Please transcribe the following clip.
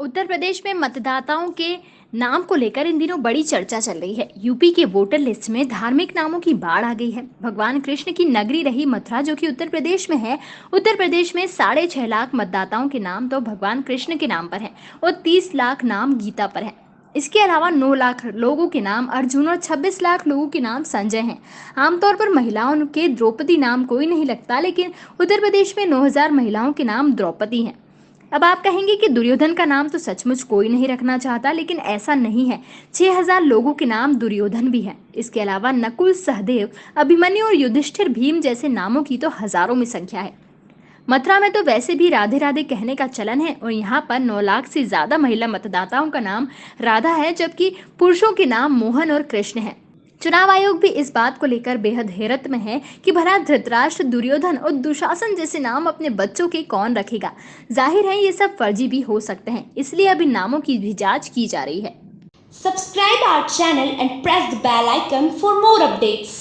उत्तर प्रदेश में मतदाताओं के नाम को लेकर इन दिनों बड़ी चर्चा चल रही है। यूपी के वोटर लिस्ट में धार्मिक नामों की बाढ़ आ गई है। भगवान कृष्ण की नगरी रही मथुरा, जो कि उत्तर प्रदेश में है। उत्तर प्रदेश में साढ़े छह लाख मतदाताओं के नाम तो भगवान कृष्ण के नाम पर हैं और तीस लाख नाम गीता पर हैं। इसके अलावा 9 लाख लोगों के नाम अर्जुन और 26 लाख लोगों के नाम संजय हैं। आमतौर पर महिलाओं के द्रौपदी नाम कोई नहीं लगता, लेकिन उत्तर प्रदेश में 9000 महिलाओं के नाम द्रौपदी हैं। अब आप कहेंगे कि दुर्योधन का नाम तो सचमुच कोई नहीं रखना चाहता, लेकिन ऐसा नहीं है। 6000 लोगों के नाम दुर्योधन भी हैं। इसके अलावा नकुल, सहदेव, अभिमन्यु और युधिष्ठिर भीम जैसे नामों की तो हज़ारों में संख्या है। मथुरा में तो वैसे भी राधे राधे कहने का चलन है, और यहाँ पर नौ लाख से ज़्यादा महिला मतदाताओं का नाम राधा है, जबकि पुरुषों के नाम मोहन और कृष्ण है। चुनाव आयोग भी इस बात को लेकर बेहद हैरत में है कि भला धृतराष्ट्र, दुर्योधन और दुशासन जैसे नाम अपने बच्चों के कौन रखेगा ज़ाहिर है ये सब फर्जी भी हो सकते हैं, इसलिए अभी नामों की भी जाँच की जा रही है subscribe our channel and press the bell icon for more updates.